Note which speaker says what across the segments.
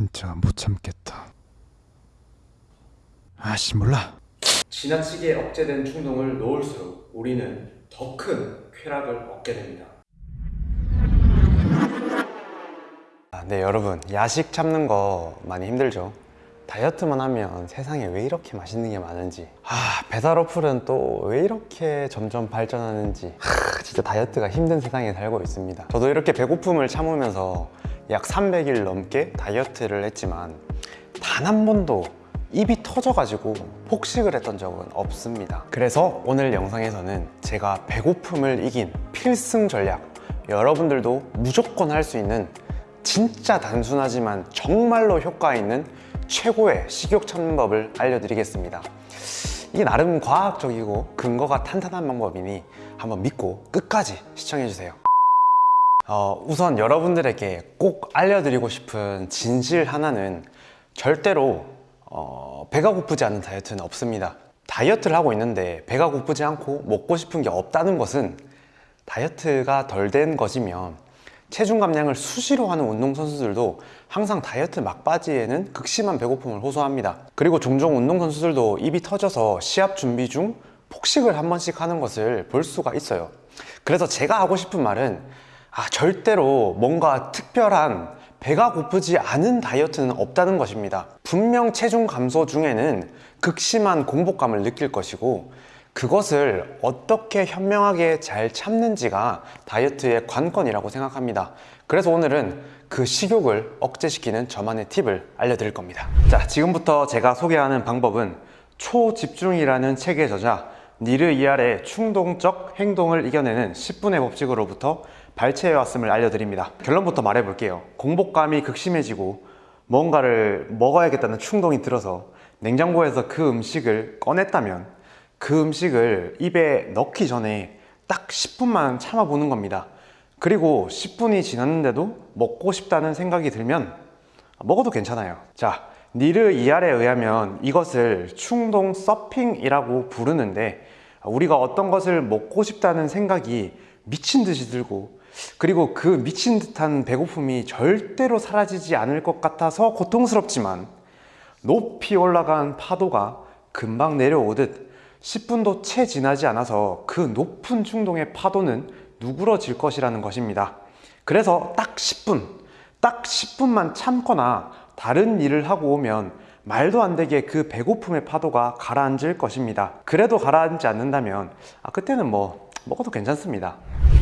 Speaker 1: 진짜 못 참겠다. 아씨 몰라.
Speaker 2: 지나치게 억제된 충동을 놓을수록 우리는 더 큰 쾌락을 얻게 됩니다.
Speaker 3: 아, 네 여러분 야식 참는 거 많이 힘들죠 다이어트만 하면 세상에 왜 이렇게 맛있는 게 많은지. 아 배달 어플은 또 왜 이렇게 점점 발전하는지. 하, 진짜 다이어트가 힘든 세상에 살고 있습니다. 저도 이렇게 배고픔을 참으면서 약 300일 넘게 다이어트를 했지만 단 한 번도 입이 터져가지고 폭식을 했던 적은 없습니다. 그래서 오늘 영상에서는 제가 배고픔을 이긴 필승 전략. 여러분들도 무조건 할 수 있는 진짜 단순하지만 정말로 효과 있는 최고의 식욕 참는 법을 알려드리겠습니다. 이게 나름 과학적이고 근거가 탄탄한 방법이니 한번 믿고 끝까지 시청해주세요. 어, 우선 여러분들에게 꼭 알려드리고 싶은 진실 하나는 절대로 어, 배가 고프지 않은 다이어트는 없습니다. 다이어트를 하고 있는데 배가 고프지 않고 먹고 싶은 게 없다는 것은 다이어트가 덜 된 것이면 체중 감량을 수시로 하는 운동선수들도 항상 다이어트 막바지에는 극심한 배고픔을 호소합니다. 그리고 종종 운동선수들도 입이 터져서 시합 준비 중 폭식을 한 번씩 하는 것을 볼 수가 있어요. 그래서 제가 하고 싶은 말은 아, 절대로 뭔가 특별한 배가 고프지 않은 다이어트는 없다는 것입니다. 분명 체중 감소 중에는 극심한 공복감을 느낄 것이고 그것을 어떻게 현명하게 잘 참는지가 다이어트의 관건이라고 생각합니다. 그래서 오늘은 그 식욕을 억제시키는 저만의 팁을 알려드릴 겁니다. 자 지금부터 제가 소개하는 방법은 초집중이라는 책의 저자 니르 이알의 충동적 행동을 이겨내는 10분의 법칙으로부터 발췌해왔음을 알려드립니다. 결론부터 말해볼게요. 공복감이 극심해지고 뭔가를 먹어야겠다는 충동이 들어서 냉장고에서 그 음식을 꺼냈다면 그 음식을 입에 넣기 전에 딱 10분만 참아보는 겁니다. 그리고 10분이 지났는데도 먹고 싶다는 생각이 들면 먹어도 괜찮아요. 자 니르 이알에 의하면 이것을 충동 서핑이라고 부르는데 우리가 어떤 것을 먹고 싶다는 생각이 미친 듯이 들고 그리고 그 미친 듯한 배고픔이 절대로 사라지지 않을 것 같아서 고통스럽지만 높이 올라간 파도가 금방 내려오듯 10분도 채 지나지 않아서 그 높은 충동의 파도는 누그러질 것이라는 것입니다. 그래서 딱 10분, 딱 10분만 참거나 다른 일을 하고 오면 말도 안 되게 그 배고픔의 파도가 가라앉을 것입니다. 그래도 가라앉지 않는다면 아, 그때는 뭐 먹어도 괜찮습니다.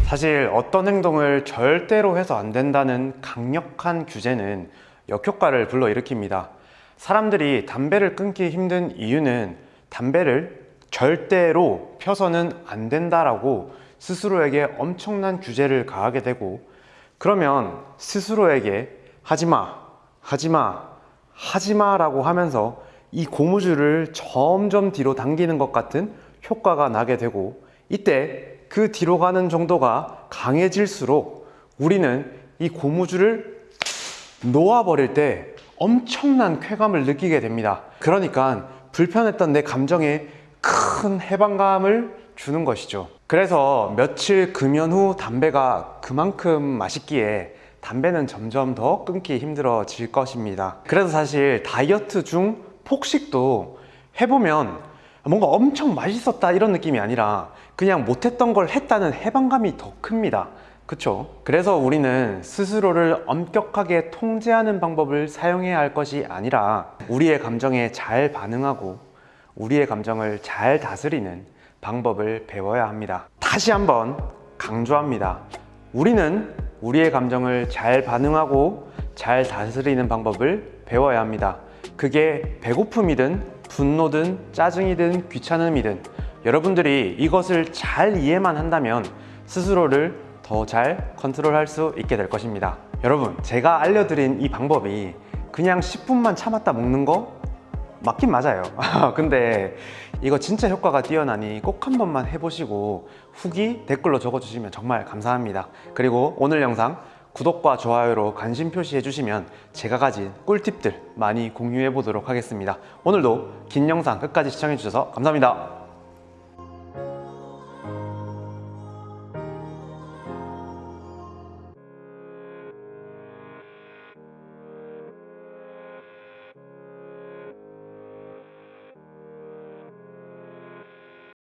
Speaker 3: 사실 어떤 행동을 절대로 해서 안 된다는 강력한 규제는 역효과를 불러일으킵니다. 사람들이 담배를 끊기 힘든 이유는 담배를 절대로 펴서는 안 된다라고 스스로에게 엄청난 규제를 가하게 되고 그러면 스스로에게 하지마 하지마 하지마 라고 하면서 이 고무줄을 점점 뒤로 당기는 것 같은 효과가 나게 되고 이때 그 뒤로 가는 정도가 강해질수록 우리는 이 고무줄을 놓아버릴 때 엄청난 쾌감을 느끼게 됩니다. 그러니까 불편했던 내 감정에 큰 해방감을 주는 것이죠. 그래서 며칠 금연 후 담배가 그만큼 맛있기에 담배는 점점 더 끊기 힘들어질 것입니다. 그래서 사실 다이어트 중 폭식도 해보면 뭔가 엄청 맛있었다 이런 느낌이 아니라 그냥 못했던 걸 했다는 해방감이 더 큽니다. 그쵸? 그래서 우리는 스스로를 엄격하게 통제하는 방법을 사용해야 할 것이 아니라 우리의 감정에 잘 반응하고 우리의 감정을 잘 다스리는 방법을 배워야 합니다. 다시 한번 강조합니다. 우리는 우리의 감정을 잘 반응하고 잘 다스리는 방법을 배워야 합니다. 그게 배고픔이든 분노든 짜증이든 귀찮음이든 여러분들이 이것을 잘 이해만 한다면 스스로를 더 잘 컨트롤할 수 있게 될 것입니다. 여러분 제가 알려드린 이 방법이 그냥 10분만 참았다 먹는 거 맞긴 맞아요. 근데 이거 진짜 효과가 뛰어나니 꼭 한 번만 해보시고 후기 댓글로 적어주시면 정말 감사합니다. 그리고 오늘 영상 구독과 좋아요로 관심 표시해 주시면 제가 가진 꿀팁들 많이 공유해 보도록 하겠습니다. 오늘도 긴 영상 끝까지 시청해 주셔서 감사합니다